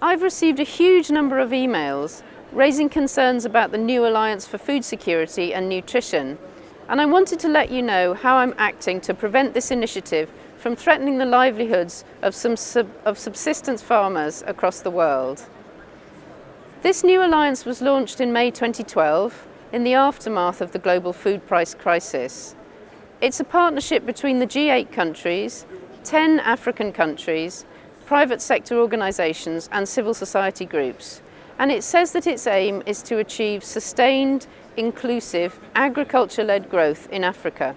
I've received a huge number of emails raising concerns about the new Alliance for Food Security and Nutrition and I wanted to let you know how I'm acting to prevent this initiative from threatening the livelihoods of some sub of subsistence farmers across the world. This new alliance was launched in May 2012 in the aftermath of the global food price crisis. It's a partnership between the G8 countries, 10 African countries, private sector organisations and civil society groups. And it says that its aim is to achieve sustained, inclusive, agriculture-led growth in Africa.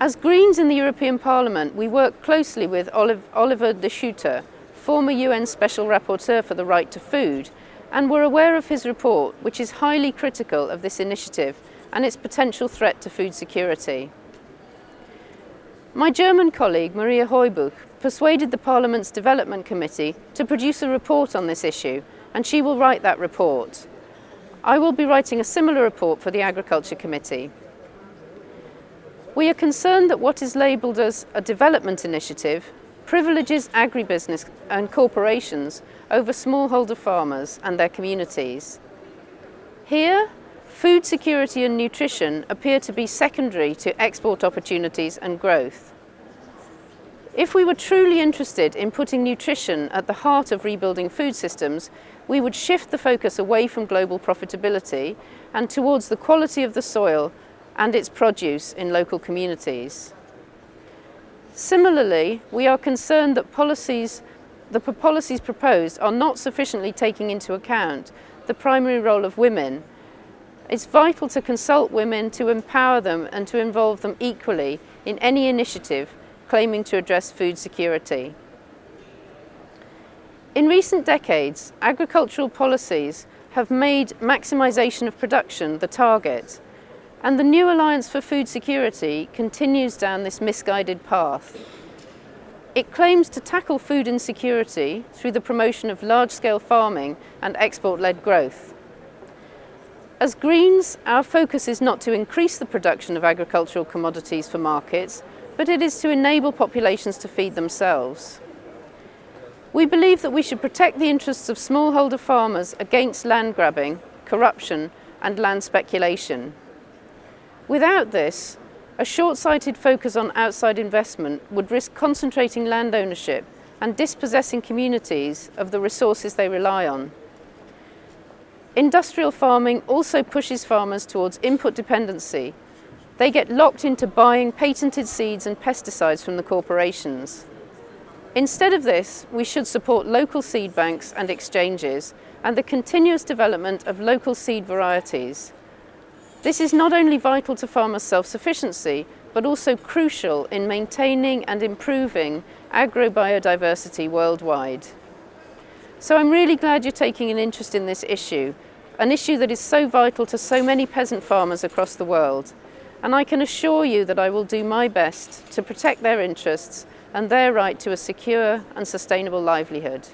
As Greens in the European Parliament, we work closely with Oliver de Schutter, former UN Special Rapporteur for the Right to Food, and were aware of his report, which is highly critical of this initiative and its potential threat to food security. My German colleague, Maria Heubuch, persuaded the Parliament's Development Committee to produce a report on this issue, and she will write that report. I will be writing a similar report for the Agriculture Committee. We are concerned that what is labelled as a development initiative privileges agribusiness and corporations over smallholder farmers and their communities. Here, food security and nutrition appear to be secondary to export opportunities and growth. If we were truly interested in putting nutrition at the heart of rebuilding food systems, we would shift the focus away from global profitability and towards the quality of the soil and its produce in local communities. Similarly, we are concerned that policies, the policies proposed are not sufficiently taking into account the primary role of women. It's vital to consult women, to empower them and to involve them equally in any initiative claiming to address food security. In recent decades, agricultural policies have made maximisation of production the target and the new Alliance for Food Security continues down this misguided path. It claims to tackle food insecurity through the promotion of large-scale farming and export-led growth. As Greens, our focus is not to increase the production of agricultural commodities for markets, but it is to enable populations to feed themselves. We believe that we should protect the interests of smallholder farmers against land grabbing, corruption and land speculation. Without this, a short-sighted focus on outside investment would risk concentrating land ownership and dispossessing communities of the resources they rely on. Industrial farming also pushes farmers towards input dependency. They get locked into buying patented seeds and pesticides from the corporations. Instead of this, we should support local seed banks and exchanges and the continuous development of local seed varieties. This is not only vital to farmers' self-sufficiency, but also crucial in maintaining and improving agrobiodiversity worldwide. So I'm really glad you're taking an interest in this issue, an issue that is so vital to so many peasant farmers across the world. And I can assure you that I will do my best to protect their interests and their right to a secure and sustainable livelihood.